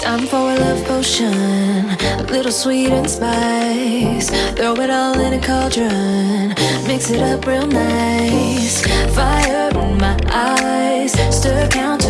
Time for a love potion, a little sweet and spice. Throw it all in a cauldron, mix it up real nice. Fire in my eyes, stir counter.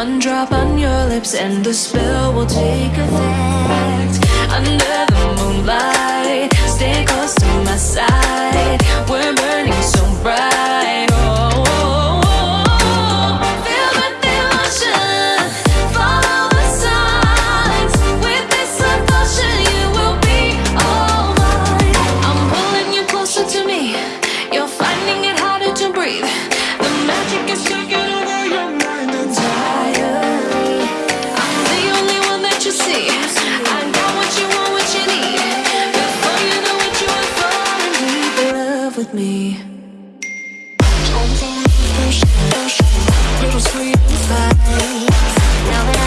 One drop on your lips and the spell will take effect. Under with me Little sweet and fine Now